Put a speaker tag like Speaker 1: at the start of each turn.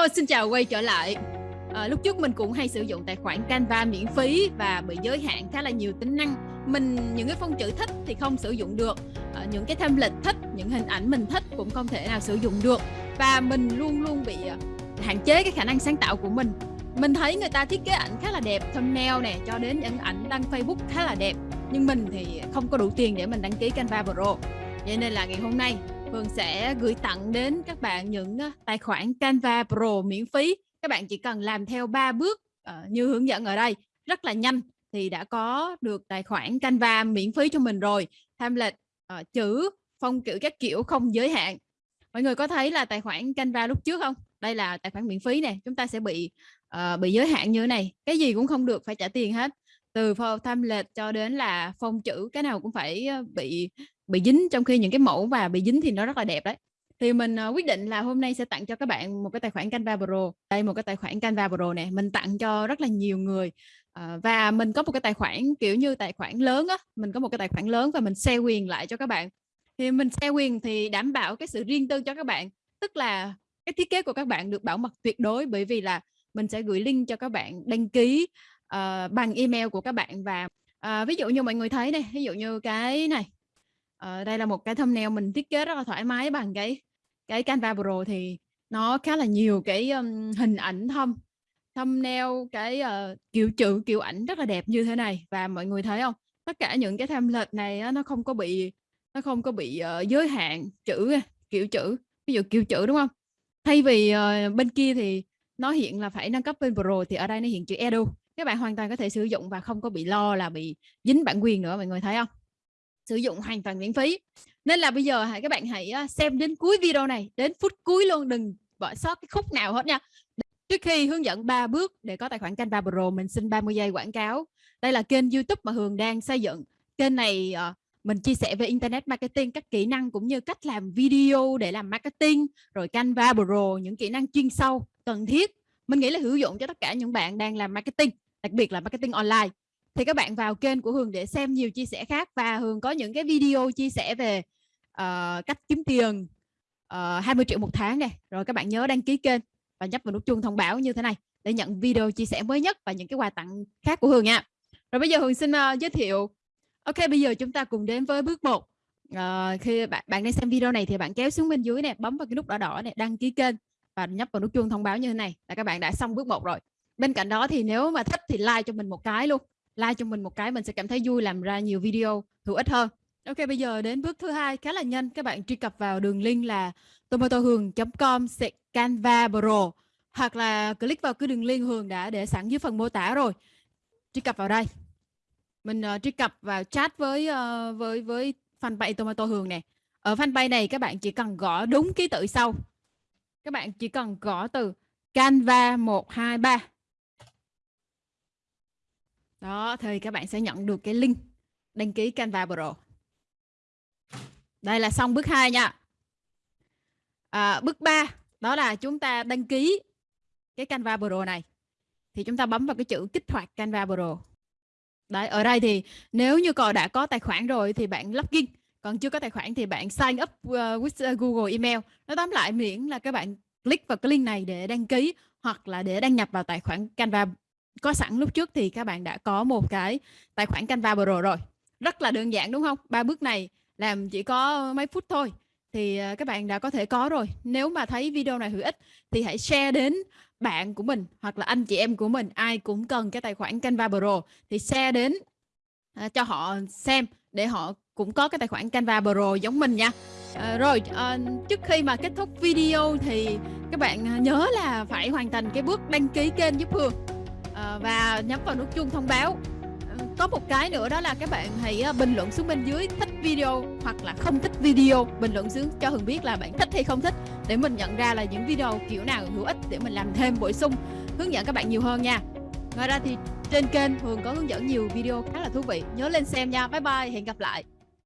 Speaker 1: Hello, xin chào quay trở lại. À, lúc trước mình cũng hay sử dụng tài khoản Canva miễn phí và bị giới hạn khá là nhiều tính năng. Mình những cái phông chữ thích thì không sử dụng được, à, những cái template thích, những hình ảnh mình thích cũng không thể nào sử dụng được và mình luôn luôn bị ờ, hạn chế cái khả năng sáng tạo của mình. Mình thấy người ta thiết kế ảnh khá là đẹp, thumbnail nè, cho đến những ảnh đăng Facebook khá là đẹp. Nhưng mình thì không có đủ tiền để mình đăng ký Canva Pro. Vậy nên là ngày hôm nay Phương sẽ gửi tặng đến các bạn những tài khoản Canva Pro miễn phí. Các bạn chỉ cần làm theo 3 bước uh, như hướng dẫn ở đây, rất là nhanh thì đã có được tài khoản Canva miễn phí cho mình rồi. Tham uh, chữ, phong chữ các kiểu không giới hạn. Mọi người có thấy là tài khoản Canva lúc trước không? Đây là tài khoản miễn phí này, chúng ta sẽ bị uh, bị giới hạn như thế này. Cái gì cũng không được phải trả tiền hết. Từ tham lệch cho đến là phong chữ cái nào cũng phải bị bị dính trong khi những cái mẫu và bị dính thì nó rất là đẹp đấy. Thì mình uh, quyết định là hôm nay sẽ tặng cho các bạn một cái tài khoản Canva Pro. Đây một cái tài khoản Canva Pro này mình tặng cho rất là nhiều người. Uh, và mình có một cái tài khoản kiểu như tài khoản lớn á mình có một cái tài khoản lớn và mình share quyền lại cho các bạn. Thì mình share quyền thì đảm bảo cái sự riêng tư cho các bạn tức là cái thiết kế của các bạn được bảo mật tuyệt đối bởi vì là mình sẽ gửi link cho các bạn đăng ký uh, bằng email của các bạn và uh, ví dụ như mọi người thấy này ví dụ như cái này uh, đây là một cái thumbnail mình thiết kế rất là thoải mái bằng cái cái Canva Pro thì nó khá là nhiều cái um, hình ảnh thâm thumbnail cái uh, kiểu chữ kiểu ảnh rất là đẹp như thế này. Và mọi người thấy không? Tất cả những cái template này á, nó không có bị nó không có bị uh, giới hạn chữ kiểu chữ ví dụ kiểu chữ đúng không? Thay vì uh, bên kia thì nó hiện là phải nâng cấp bên Pro thì ở đây nó hiện chữ Edu các bạn hoàn toàn có thể sử dụng và không có bị lo là bị dính bản quyền nữa mọi người thấy không? Sử dụng hoàn toàn miễn phí. Nên là bây giờ hãy các bạn hãy xem đến cuối video này đến phút cuối luôn đừng bỏ sót cái khúc nào hết nha. Trước khi hướng dẫn 3 bước để có tài khoản Canva Pro mình xin 30 giây quảng cáo. Đây là kênh YouTube mà Hường đang xây dựng. Kênh này uh, mình chia sẻ về internet marketing các kỹ năng cũng như cách làm video để làm marketing rồi Canva Pro những kỹ năng chuyên sâu cần thiết. Mình nghĩ là hữu dụng cho tất cả những bạn đang làm marketing đặc biệt là marketing online. Thì các bạn vào kênh của Hường để xem nhiều chia sẻ khác và Hường có những cái video chia sẻ về uh, cách kiếm tiền ờ, uh, 20 triệu một tháng này rồi các bạn nhớ đăng ký kênh và nhấp vào nút chuông thông báo như thế này để nhận video chia sẻ mới nhất và những cái quà tặng khác của Hường nha. Rồi bây giờ Hường xin uh, giới thiệu. Ok bây giờ chúng ta cùng đến với bước 1 uh, khi bạn bạn đang xem video này thì bạn kéo xuống bên dưới này bấm vào cái nút đỏ đỏ này đăng ký kênh và nhấp vào nút chuông thông báo như thế này là các bạn đã xong bước 1 rồi bên cạnh đó thì nếu mà thích thì like cho mình một cái luôn. Like cho mình một cái mình sẽ cảm thấy vui làm ra nhiều video hữu ích hơn. Ok bây giờ đến bước thứ hai khá là nhanh. Các bạn truy cập vào đường link là tomatohường.com canva pro hoặc là click vào cái đường link Hường đã để sẵn dưới phần mô tả rồi. Truy cập vào đây. Mình uh, truy cập vào chat với uh, với với fanpage Tomato Hường nè. Ở fanpage này các bạn chỉ cần gõ đúng ký tự sau. Các bạn chỉ cần gõ từ Canva 123 đó thì các bạn sẽ nhận được cái link đăng ký Canva Pro. Đây là xong bước 2 nha. À, bước 3 đó là chúng ta đăng ký cái Canva Pro này. Thì chúng ta bấm vào cái chữ kích hoạt Canva Pro. Đấy ở đây thì nếu như còn đã có tài khoản rồi thì bạn login. Còn chưa có tài khoản thì bạn sign up uh, with uh, Google email. Nó tóm lại miễn là các bạn click vào cái link này để đăng ký hoặc là để đăng nhập vào tài khoản Canva có sẵn lúc trước thì các bạn đã có một cái tài khoản Canva Pro rồi. Rất là đơn giản đúng không? Ba bước này làm chỉ có mấy phút thôi. Thì à, các bạn đã có thể có rồi. Nếu mà thấy video này hữu ích thì hãy share đến bạn của mình hoặc là anh chị em của mình. Ai cũng cần cái tài khoản Canva Pro thì share đến à, cho họ xem để họ cũng có cái tài khoản Canva Pro giống mình nha. À, rồi à, trước khi mà kết thúc video thì các bạn à, nhớ là phải hoàn thành cái bước đăng ký kênh giúp Hương à, và nhấn vào nút chuông thông báo. Có một cái nữa đó là các bạn hãy ờ, bình luận xuống bên dưới thích video hoặc là không thích video. Bình luận xuống cho Hường biết là bạn thích hay không thích để mình nhận ra là những video kiểu nào hữu ích để mình làm thêm bổ sung hướng dẫn các bạn nhiều hơn nha. Ngoài ra thì trên kênh Hường có hướng dẫn nhiều video khá là thú vị. Nhớ lên xem nha. Bye bye. Hẹn gặp lại.